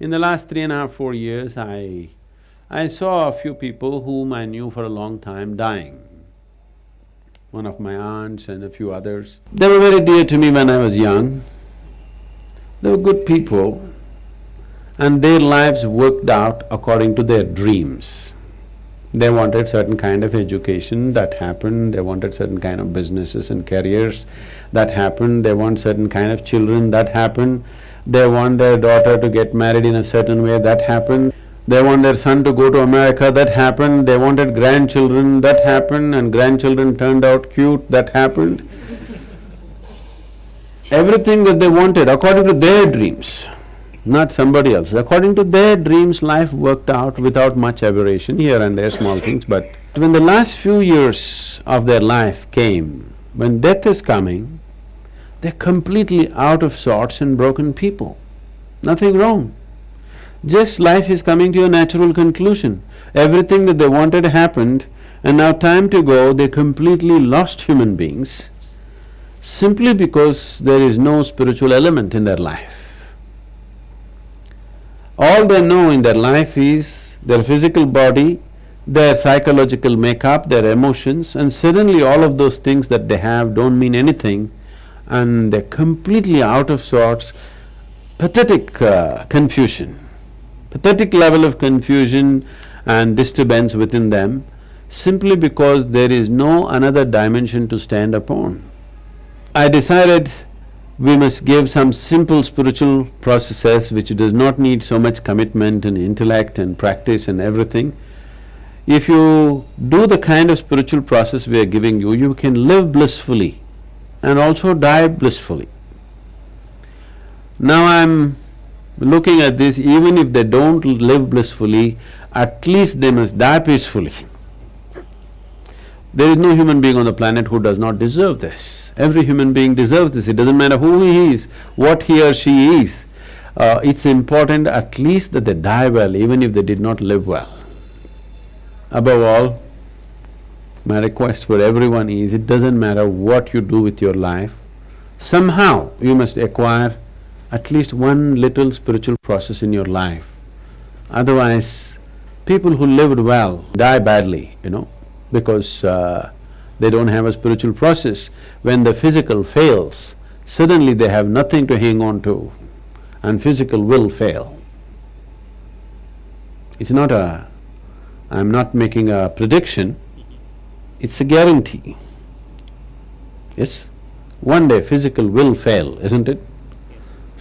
In the last three and a half, four years, I… I saw a few people whom I knew for a long time dying. One of my aunts and a few others. They were very dear to me when I was young. They were good people and their lives worked out according to their dreams. They wanted certain kind of education, that happened, they wanted certain kind of businesses and careers, that happened, they want certain kind of children, that happened, they want their daughter to get married in a certain way, that happened, they want their son to go to America, that happened, they wanted grandchildren, that happened, and grandchildren turned out cute, that happened. Everything that they wanted according to their dreams not somebody else. According to their dreams, life worked out without much aberration, here and there small things, but when the last few years of their life came, when death is coming, they're completely out of sorts and broken people. Nothing wrong. Just life is coming to a natural conclusion. Everything that they wanted happened, and now time to go, they completely lost human beings simply because there is no spiritual element in their life. All they know in their life is their physical body, their psychological makeup, their emotions, and suddenly all of those things that they have don't mean anything and they're completely out of sorts, pathetic uh, confusion, pathetic level of confusion and disturbance within them simply because there is no another dimension to stand upon. I decided we must give some simple spiritual processes which does not need so much commitment and intellect and practice and everything. If you do the kind of spiritual process we are giving you, you can live blissfully and also die blissfully. Now I'm looking at this, even if they don't live blissfully, at least they must die peacefully. There is no human being on the planet who does not deserve this. Every human being deserves this, it doesn't matter who he is, what he or she is. Uh, it's important at least that they die well, even if they did not live well. Above all, my request for everyone is, it doesn't matter what you do with your life, somehow you must acquire at least one little spiritual process in your life. Otherwise, people who lived well die badly, you know because uh, they don't have a spiritual process. When the physical fails, suddenly they have nothing to hang on to and physical will fail. It's not a… I'm not making a prediction, it's a guarantee. Yes? One day physical will fail, isn't it?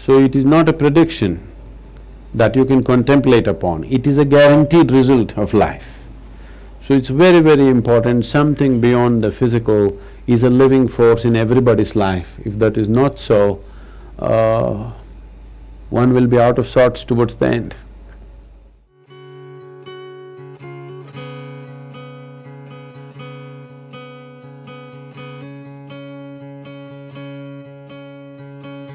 So it is not a prediction that you can contemplate upon, it is a guaranteed result of life. So it's very, very important, something beyond the physical is a living force in everybody's life. If that is not so, uh, one will be out of sorts towards the end.